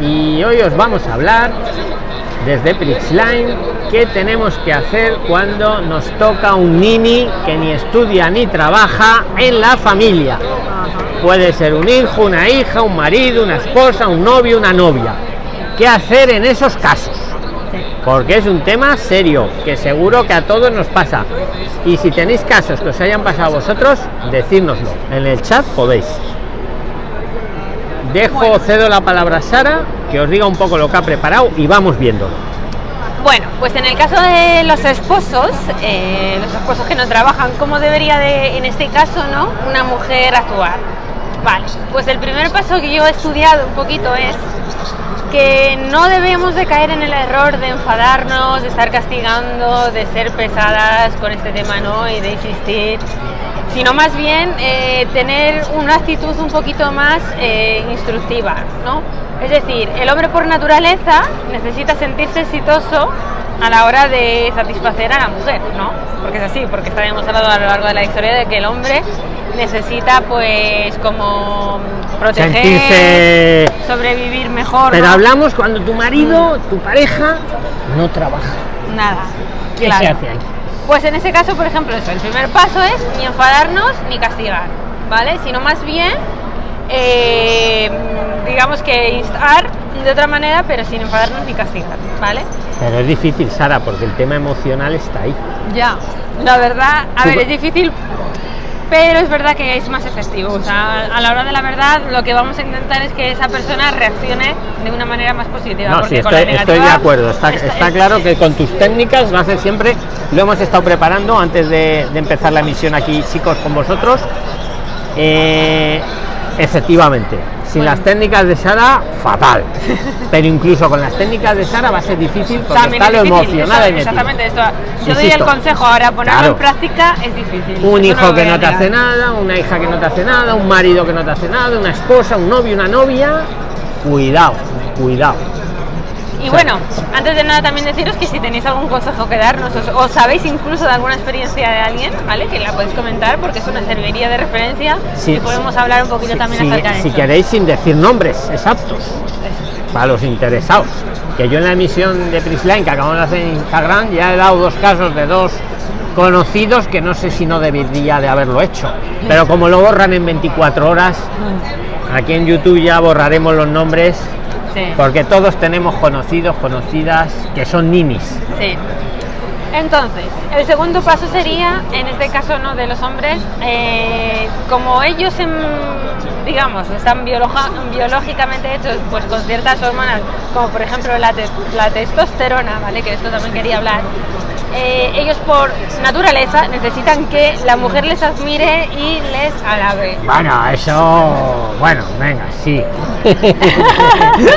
y hoy os vamos a hablar desde Prixline qué tenemos que hacer cuando nos toca un nini que ni estudia ni trabaja en la familia. Puede ser un hijo, una hija, un marido, una esposa, un novio, una novia. ¿Qué hacer en esos casos? Porque es un tema serio, que seguro que a todos nos pasa. Y si tenéis casos que os hayan pasado a vosotros, decírnoslo. En el chat podéis. Dejo, cedo la palabra a Sara, que os diga un poco lo que ha preparado y vamos viendo. Bueno, pues en el caso de los esposos, eh, los esposos que no trabajan, ¿cómo debería de, en este caso, no, una mujer actuar? Vale, pues el primer paso que yo he estudiado un poquito es que no debemos de caer en el error de enfadarnos, de estar castigando, de ser pesadas con este tema, ¿no? Y de insistir, sino más bien eh, tener una actitud un poquito más eh, instructiva, ¿no? Es decir, el hombre por naturaleza necesita sentirse exitoso a la hora de satisfacer a la mujer, ¿no? Porque es así, porque está demostrado a lo largo de la historia de que el hombre necesita pues como proteger, Sentirse- sobrevivir mejor. Pero ¿no? hablamos cuando tu marido, tu pareja, no trabaja. Nada. ¿Qué claro. se hace ahí? Pues en ese caso, por ejemplo, eso, el primer paso es ni enfadarnos ni castigar, ¿vale? Sino más bien, eh, digamos que instar de otra manera, pero sin enfadarnos ni castigar, ¿vale? Pero es difícil, Sara, porque el tema emocional está ahí. Ya, la verdad, a ver, es difícil, pero es verdad que es más efectivo. O sea, a la hora de la verdad, lo que vamos a intentar es que esa persona reaccione de una manera más positiva. No, porque sí, con estoy, la estoy de negativa acuerdo. Está, está claro que con tus técnicas lo haces siempre. Lo hemos estado preparando antes de, de empezar la emisión aquí, chicos, con vosotros. Eh, efectivamente, sin Bueno. las técnicas de Sara, fatal. Pero incluso con las técnicas de Sara va a ser difícil porque También está es lo difícil, ahí eso-. Exactamente, esto. Yo doy el consejo ahora, ponerlo Claro. en práctica es difícil. Un hijo que no te hace nada, una hija que no te hace nada, un marido que no te hace nada, una esposa, un novio, una novia. Cuidado, cuidado. Y bueno, antes de nada también deciros que si tenéis algún consejo que darnos o, o sabéis incluso de alguna experiencia de alguien, ¿vale? Que la podéis comentar porque es una serviría de referencia Sí, y podemos hablar un poquito también si- acerca de si esto. queréis sin decir nombres exactos para los interesados. Que yo en la emisión de Prisline que acabamos de hacer en Instagram ya he dado dos casos de dos conocidos que no sé si no debería de haberlo hecho pero como lo borran en 24 horas aquí en YouTube ya borraremos los nombres Sí, porque todos tenemos conocidos conocidas que son ninis sí. Entonces, el segundo paso sería, en este caso no de los hombres, eh, como ellos, en- digamos, están biológicamente hechos pues con ciertas hormonas, como por ejemplo la, te- la testosterona, ¿vale? Que de esto también quería hablar. eh, ellos por naturaleza necesitan que la mujer les admire y les alabe. Bueno, eso, bueno, venga, sí.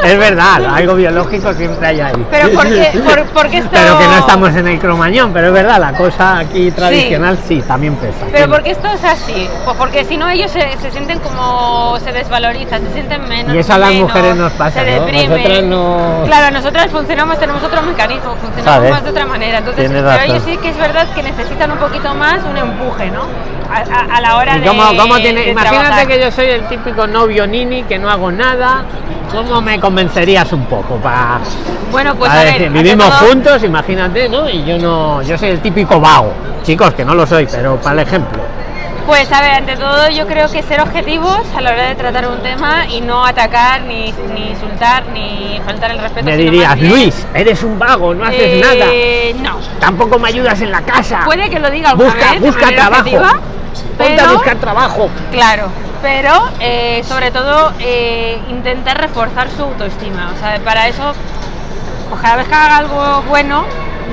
es verdad, algo biológico siempre hay ahí. Pero ¿por qué, por, por qué esto... Pero que no estamos en el cromañón, pero es verdad, la cosa aquí tradicional sí, también pesa. Pero porque esto es así, Pues porque si no ellos se, se sienten como se desvalorizan, se sienten menos. Y eso a las menos, mujeres nos pasa, se ¿no? deprimen. Nosotras no- Claro, nosotras funcionamos, tenemos otro mecanismo, funcionamos Sabes, más de otra manera. Entonces, tienes pero ellos sí que es verdad que necesitan un poquito más un empuje, ¿no? A, a- a la hora ¿Y de. cómo, cómo tiene, de imagínate trabajar. que yo soy el típico novio nini, que no hago nada, ¿cómo me convencerías un poco? Para Bueno, pues a a ver, vivimos todo- juntos, imagínate, ¿no? Y yo no, yo soy el típico vago. Chicos, que no lo soy, pero para el ejemplo. Pues a ver, ante todo yo creo que ser objetivos a la hora de tratar un tema y no atacar, ni, ni insultar, ni faltar el respeto. Me dirías, Luis, eres un vago, no haces eh, nada. No, Tampoco me ayudas en la casa. Puede que lo diga alguna Busca, vez busca trabajo. objetiva, Ponte a buscar trabajo. Claro, pero eh, sobre todo eh, intentar reforzar su autoestima. O sea, para eso, pues cada vez que haga algo bueno,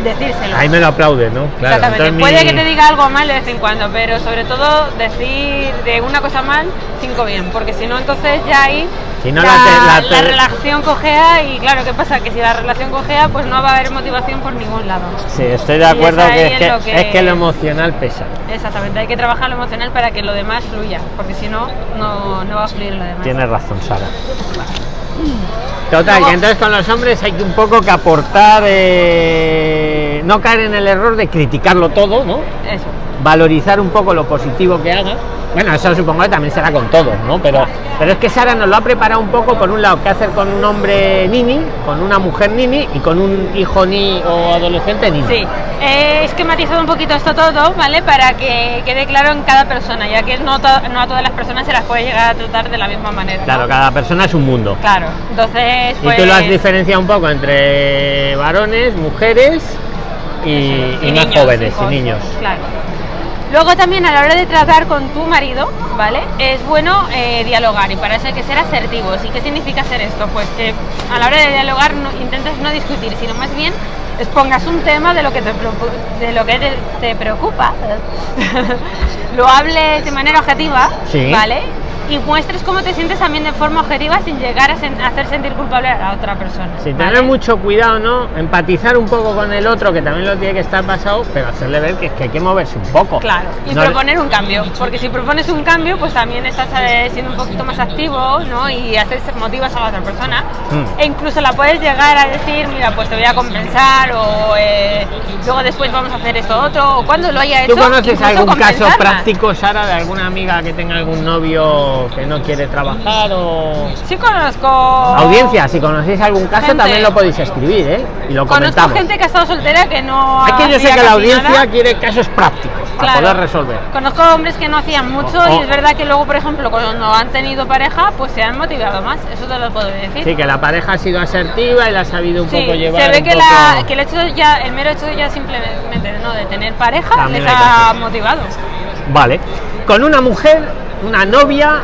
decírselo. Ahí me lo aplaude, ¿no? Claro. Exactamente. entonces Puede mi- que te diga algo mal de vez en cuando, pero sobre todo decir de una cosa mal, cinco bien, porque si no, entonces ya ahí Si no, la, la te- la la relación cojea y claro, ¿qué pasa? Que si la relación cojea, pues no va a haber motivación por ningún lado. Sí, estoy de acuerdo que es, que lo que- es que lo emocional pesa. Exactamente, hay que trabajar lo emocional para que lo demás fluya, porque si no, no, no va a fluir lo demás. Tienes razón, Sara. Total, que entonces con los hombres hay que un poco que aportar, eh, no caer en el error de criticarlo todo, ¿no? Eso. valorizar un poco lo positivo que haga. Bueno, eso supongo que también será con todos, ¿no? Pero, pero es que Sara nos lo ha preparado un poco, por un lado, qué hacer con un hombre nini, con una mujer nini y con un hijo ni o adolescente nini. Sí, he esquematizado un poquito esto todo, ¿vale? Para que quede claro en cada persona, ya que no, to- no a todas las personas se las puede llegar a tratar de la misma manera. ¿no? Claro, cada persona es un mundo. Claro, entonces, pues... Y tú lo has diferenciado un poco entre varones, mujeres y, y más niños, jóvenes hijos, y niños. Claro. Luego también a la hora de tratar con tu marido, ¿vale? Es bueno eh, dialogar y para eso hay que ser asertivos. ¿Y qué significa hacer esto? Pues que a la hora de dialogar no, intentes no discutir, sino más bien expongas un tema de lo que te, de lo que te, te preocupa, lo hables de manera objetiva, Sí. ¿vale? Y muestres cómo te sientes también de forma objetiva sin llegar a sen- a hacer sentir culpable a la otra persona. Sí, ¿vale? tener mucho cuidado, ¿no? Empatizar un poco con el otro, que también lo tiene que estar pasado, pero hacerle ver que, es que hay que moverse un poco. Claro, y No- proponer un cambio, porque si propones un cambio, pues también estás eh, siendo un poquito más activo, ¿no? Y haces, motivas a la otra persona. Mm. E incluso la puedes llegar a decir, mira, pues te voy a compensar, o eh, luego después vamos a hacer esto otro, o cuando lo haya hecho. ¿Tú conoces algún caso práctico, Sara, de alguna amiga que tenga algún novio que no quiere trabajar o... Sí conozco... Audiencia, si conocéis algún caso Gente. también lo podéis escribir, ¿eh? Y lo Conozco comentamos. gente que ha estado soltera que no Es que yo sé que la audiencia nada. quiere casos prácticos para Claro. poder resolver. Conozco hombres que no hacían mucho y es verdad que luego, por ejemplo, cuando han tenido pareja, pues se han motivado más. Eso te lo puedo decir. Sí, que la pareja ha sido asertiva y la ha sabido un Sí, poco llevar. se ve que, poco- la, que el hecho ya, el mero hecho ya simplemente ¿no? de tener pareja También les ha motivado. Vale. Con una mujer, una novia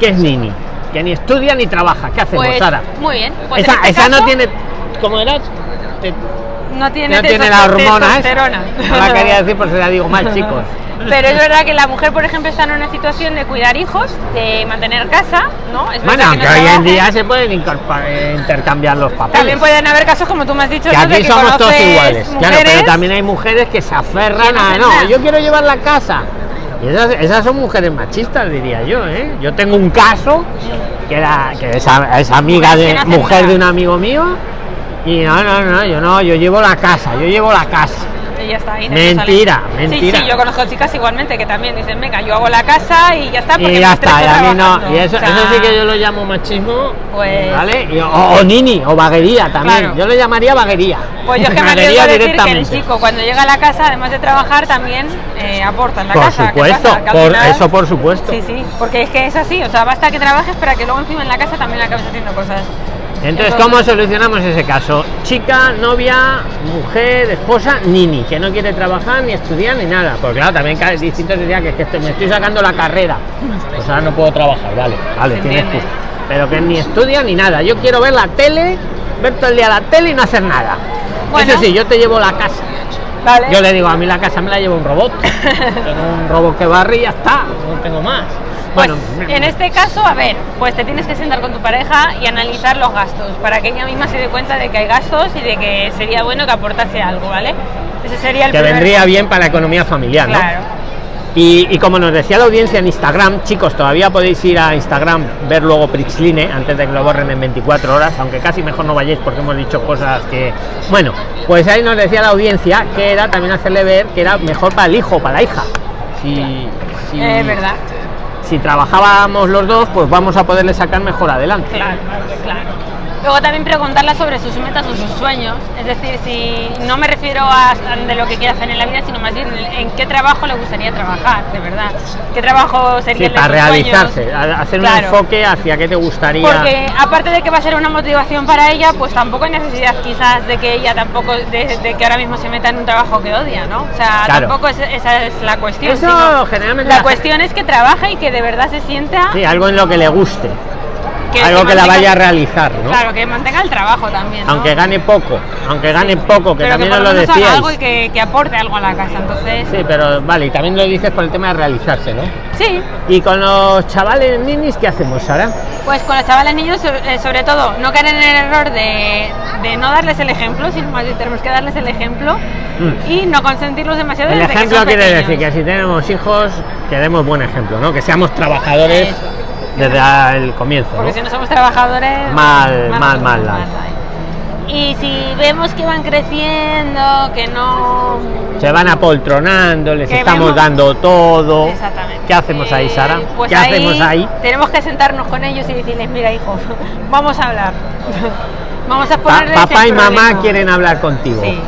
que es nini, que ni estudia ni trabaja. ¿Qué hacemos, Pues Sara? muy bien. Pues esa este esa no tiene. ¿Cómo era? Te- no tiene, no tiene la hormona, ¿eh? No la quería decir, por si la digo mal, chicos. Pero es verdad que la mujer, por ejemplo, está en una situación de cuidar hijos, de mantener casa, ¿no? Es Bueno, verdad aunque no hoy en día se pueden eh, intercambiar los papeles. También pueden haber casos, como tú me has dicho, que ¿no? aquí que somos todos iguales. Claro, pero también hay mujeres que se aferran que no a no, nada". yo quiero llevar la casa. Y esas, esas son mujeres machistas, diría yo, ¿eh? Yo tengo un caso que era que es, es amiga de mujer de un amigo mío y no, no, no, yo no, yo llevo la casa, yo llevo la casa. Y ya está. ahí Mentira, sale. mentira. Sí, sí, yo conozco chicas igualmente que también dicen, venga, yo hago la casa y ya está. porque Y ya está, y a mí no, trabajando". y eso, O sea, eso sí que yo lo llamo machismo, Pues- ¿vale? Y- o, o nini, o vaguería también, Claro. yo lo llamaría vaguería. Pues yo es que me arriesgo a decir que el chico cuando llega a la casa, además de trabajar, también eh, aporta en la Por casa. ¿Qué supuesto, por- final- eso por supuesto. Sí, sí, porque es que es así, o sea, basta que trabajes para que luego encima en la casa también acabes haciendo cosas. Entonces, ¿cómo solucionamos ese caso? Chica, novia, mujer, esposa, nini, que no quiere trabajar ni estudiar ni nada. Porque claro, también cada distinto sería que, es que me estoy sacando la carrera. Pues ahora no puedo trabajar, vale, vale, tienes excusa. Pero que ni estudia ni nada. Yo quiero ver la tele, ver todo el día la tele y no hacer nada. Bueno. Eso sí, yo te llevo la casa. Vale. Yo le digo, a mí la casa me la lleva un robot. Tengo un robot que barre y ya está, no tengo más. Pues, Bueno, en este caso, a ver, pues te tienes que sentar con tu pareja y analizar los gastos para que ella misma se dé cuenta de que hay gastos y de que sería bueno que aportase algo, ¿vale? Ese sería el que vendría bien para la economía familiar, ¿no? Claro. Y, y como nos decía la audiencia en Instagram, chicos, todavía podéis ir a Instagram, ver luego Prixline antes de que lo borren en 24 horas, aunque casi mejor no vayáis porque hemos dicho cosas que. Bueno, pues ahí nos decía la audiencia que era también hacerle ver que era mejor para el hijo, para la hija. Si, si, Es verdad. Si trabajábamos los dos, pues vamos a poderle sacar mejor adelante. Luego también preguntarle sobre sus metas o sus sueños. Es decir, si no me refiero a de lo que quiere hacer en la vida, sino más bien en qué trabajo le gustaría trabajar, de verdad. ¿Qué trabajo sería Sí, para realizarse, sueños? hacer un enfoque hacia qué te gustaría. Porque aparte de que va a ser una motivación para ella, pues tampoco hay necesidad quizás de que ella tampoco, de, de que ahora mismo se meta en un trabajo que odia, ¿no? O sea, Claro. tampoco es- esa es la cuestión. Eso generalmente La la cuestión es que trabaje y que de verdad se sienta Sí, algo en lo que le guste, que, algo que, la vaya a realizar, ¿no? Claro, que mantenga el trabajo también. ¿no? aunque gane poco, aunque gane poco, que pero también que por lo menos haga decíais. algo y que, que aporte algo a la casa. Entonces, Sí, pero vale, y también lo dices por el tema de realizarse, ¿no? sí, Y con los chavales ninis, ¿qué hacemos, Sara? pues con los chavales niños, eh, sobre todo, no caer en el error de, de no darles el ejemplo, sino más bien tenemos que darles el ejemplo Mm. y no consentirlos demasiado. El desde que ejemplo son quiere pequeños. decir que si tenemos hijos, que demos buen ejemplo, ¿no? Que seamos trabajadores Eso. Desde el comienzo, Porque ¿no? si no somos trabajadores. Mal, mal, mal, mal, mal. Y si vemos que van creciendo, que no... Se van apoltronando, les estamos vemos- dando todo. Exactamente. ¿Qué hacemos ahí, Sara? Pues ¿Qué hacemos ahí? Tenemos que sentarnos con ellos y decirles, mira hijo, vamos a hablar. vamos a Pa- ponerles papá y mamá problema". quieren hablar contigo. Sí.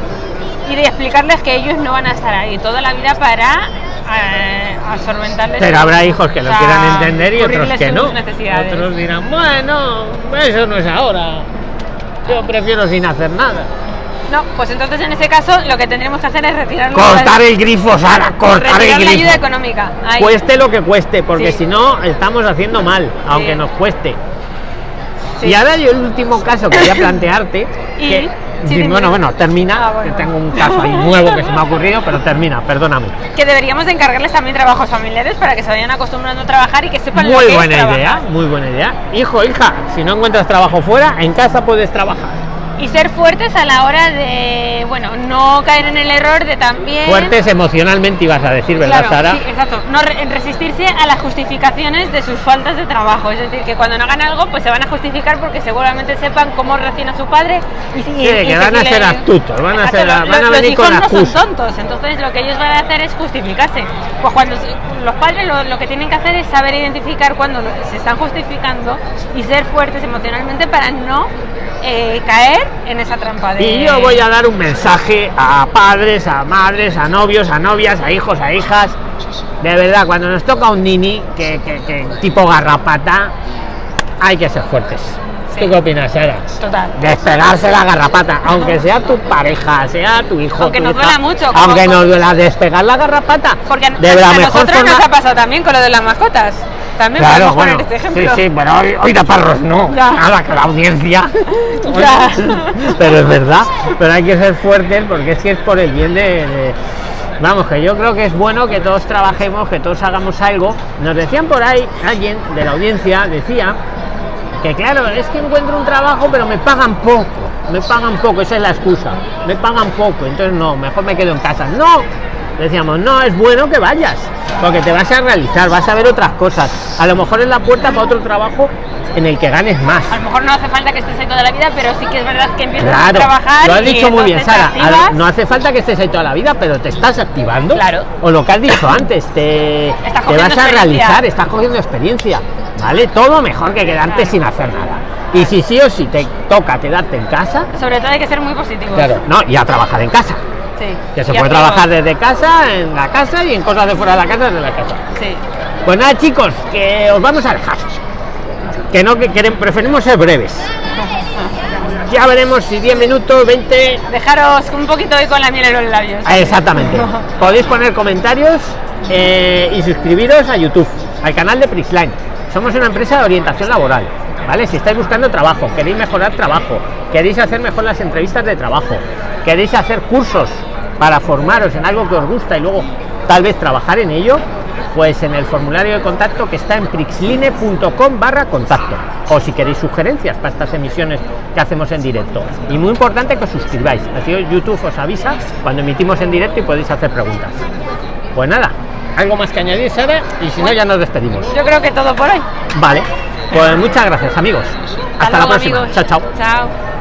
Y de explicarles que ellos no van a estar ahí toda la vida para eh, absorbentarles. Pero habrá hijos que lo quieran entender y otros que no. Otros dirán, bueno, eso no es ahora. Yo prefiero sin hacer nada. No, pues entonces en ese caso lo que tendremos que hacer es retirar Cortar el grifo, Sara, cortar el la ayuda grifo. económica. Ahí. Cueste lo que cueste, porque Sí. si no estamos haciendo mal, aunque Sí. nos cueste. Sí. Y ahora yo el último caso quería plantearte. ¿Y? que- Sí, bueno, bueno, termina. Ah, bueno. Que tengo un caso ahí nuevo que se me ha ocurrido, pero termina, perdóname. que deberíamos de encargarles también trabajos familiares para que se vayan acostumbrando a trabajar y que sepan lo Muy que es buena trabajar. idea, muy buena idea. Hijo, hija, si no encuentras trabajo fuera, en casa puedes trabajar. Y ser fuertes a la hora de, bueno, no caer en el error de también... Fuertes emocionalmente ibas a decir, ¿verdad, Claro, Sara? sí, exacto. No re- resistirse a las justificaciones de sus faltas de trabajo. Es decir, que cuando no hagan algo, pues se van a justificar porque seguramente sepan cómo reacciona su padre. Y, Sí, y- que y van a ser astutos, van a ser- lo- van a los venir hijos con no son tontos, entonces lo que ellos van a hacer es justificarse. Pues cuando los padres lo, lo que tienen que hacer es saber identificar cuando se están justificando y ser fuertes emocionalmente para no eh, caer en esa trampa de... Y yo voy a dar un mensaje a padres, a madres, a novios, a novias, a hijos, a hijas. De verdad, cuando nos toca un nini que, que- que tipo garrapata, hay que ser fuertes. Sí. ¿Tú qué opinas, Sara? Total. Despegarse la garrapata, aunque sea tu pareja, sea tu hijo. Aunque tu nos hija, duela mucho, Aunque como- nos duela despegar la garrapata. Porque de a la mejor nosotros nos ha pasado también con lo de las mascotas. También Claro, podemos bueno, poner este sí, ejemplo. sí, pero hoy, hoy de parros no. Ya. Nada, que la audiencia. Ya. pero es verdad, pero hay que ser fuertes porque es que es por el bien de, de- Vamos, que yo creo que es bueno que todos trabajemos, que todos hagamos algo. Nos decían por ahí, alguien de la audiencia decía que claro, es que encuentro un trabajo pero me pagan poco, me pagan poco, esa es la excusa, me pagan poco, entonces no, mejor me quedo en casa. No, decíamos, no, es bueno que vayas, porque te vas a realizar, vas a ver otras cosas. A lo mejor es la puerta para otro trabajo en el que ganes más. A lo mejor no hace falta que estés ahí toda la vida, pero sí que es verdad que empiezas a Claro, trabajar. lo has dicho muy bien, Sara. A-. No hace falta que estés ahí toda la vida, pero te estás activando. Claro. O lo que has dicho antes, te, te vas a realizar, estás cogiendo experiencia. ¿Vale? Todo mejor que quedarte Claro. sin hacer nada. Y si sí o sí te toca quedarte en casa, Sobre todo hay que ser muy positivos. no, y a trabajar en casa. Sí. Que se puede trabajar desde casa, en la casa y en cosas de fuera de la casa, desde la casa. Sí. Pues nada, chicos, que os vamos a dejar. Que no, que queremos, preferimos ser breves. Ya veremos si 10 minutos, 20, Dejaros un poquito hoy con la miel en los labios. Ah, Exactamente. Podéis poner comentarios eh, y suscribiros a YouTube, al canal de Prixline. Somos una empresa de orientación laboral. ¿Vale? Si estáis buscando trabajo, queréis mejorar trabajo, queréis hacer mejor las entrevistas de trabajo, queréis hacer cursos para formaros en algo que os gusta y luego tal vez trabajar en ello, pues en el formulario de contacto que está en prixline.com barra contacto. O si queréis sugerencias para estas emisiones que hacemos en directo. Y muy importante que os suscribáis. Así YouTube os avisa cuando emitimos en directo y podéis hacer preguntas. Pues nada, algo más que añadir, Sara, y si no ya nos despedimos. Yo creo que todo por hoy. Vale, pues muchas gracias amigos. Hasta, la luego, próxima. amigos. Chao, chao. Chao.